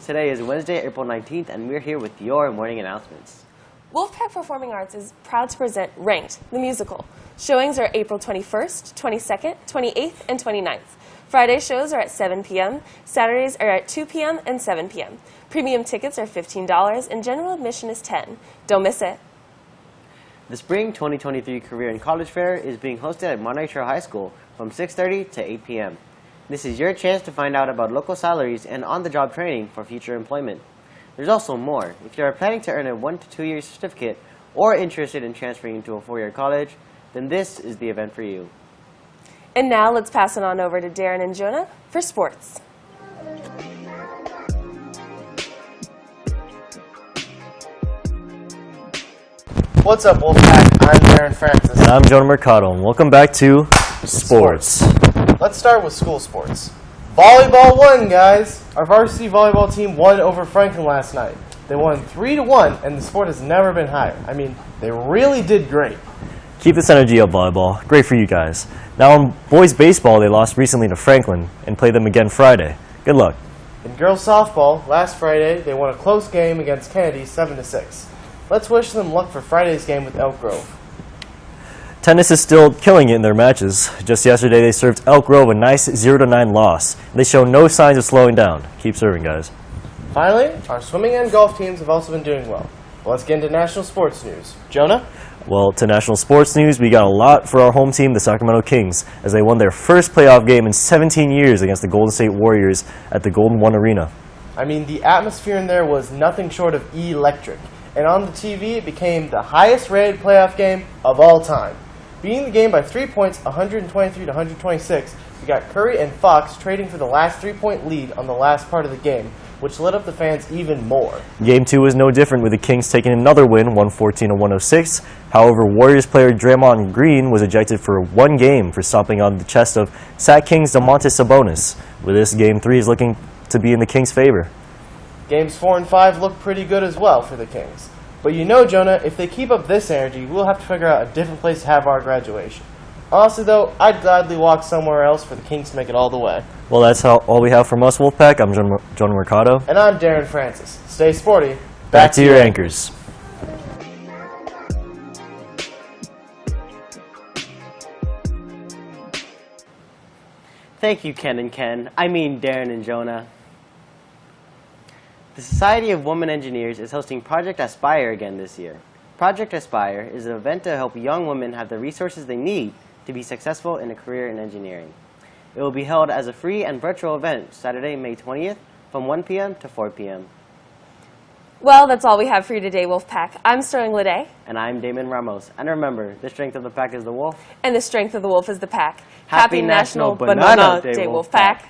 Today is Wednesday, April 19th, and we're here with your morning announcements. Wolfpack Performing Arts is proud to present Ranked, the musical. Showings are April 21st, 22nd, 28th, and 29th. Friday shows are at 7 p.m., Saturdays are at 2 p.m. and 7 p.m. Premium tickets are $15, and general admission is 10 Don't miss it. The Spring 2023 Career and College Fair is being hosted at Monterey Trail High School from 6.30 to 8 p.m. This is your chance to find out about local salaries and on-the-job training for future employment. There's also more. If you are planning to earn a one to two year certificate or interested in transferring into a four-year college, then this is the event for you. And now let's pass it on over to Darren and Jonah for sports. What's up, Wolfpack? I'm Darren Francis. And I'm Jonah Mercado, and welcome back to Sports. Let's start with school sports. Volleyball won, guys. Our varsity volleyball team won over Franklin last night. They won three to one, and the sport has never been higher. I mean, they really did great. Keep this energy up, volleyball. Great for you guys. Now, in boys baseball, they lost recently to Franklin and play them again Friday. Good luck. In girls softball, last Friday they won a close game against Kennedy, seven to six. Let's wish them luck for Friday's game with Elk Grove. Tennis is still killing it in their matches. Just yesterday, they served Elk Grove a nice 0 9 loss. They show no signs of slowing down. Keep serving, guys. Finally, our swimming and golf teams have also been doing well. Well, let's get into national sports news. Jonah? Well, to national sports news, we got a lot for our home team, the Sacramento Kings, as they won their first playoff game in 17 years against the Golden State Warriors at the Golden One Arena. I mean, the atmosphere in there was nothing short of electric. And on the TV, it became the highest rated playoff game of all time. Beating the game by three points, 123 to 126, we got Curry and Fox trading for the last three point lead on the last part of the game, which lit up the fans even more. Game two was no different with the Kings taking another win, 114 to 106. However, Warriors player Draymond Green was ejected for one game for stomping on the chest of Sac Kings Domantas Sabonis. With this, game three is looking to be in the Kings' favor. Games 4 and 5 look pretty good as well for the Kings. But you know, Jonah, if they keep up this energy, we'll have to figure out a different place to have our graduation. Honestly, though, I'd gladly walk somewhere else for the Kings to make it all the way. Well, that's how, all we have from us, Wolfpack. I'm John, John Mercado. And I'm Darren Francis. Stay sporty. Back to your anchors. Thank you, Ken and Ken. I mean, Darren and Jonah. The Society of Women Engineers is hosting Project Aspire again this year. Project Aspire is an event to help young women have the resources they need to be successful in a career in engineering. It will be held as a free and virtual event Saturday, May 20th from 1 p.m. to 4 p.m. Well, that's all we have for you today, Wolfpack. I'm Sterling Lede, And I'm Damon Ramos. And remember, the strength of the pack is the wolf. and the strength of the wolf is the pack. Happy National Banana Day, Day, Wolfpack. Wolfpack.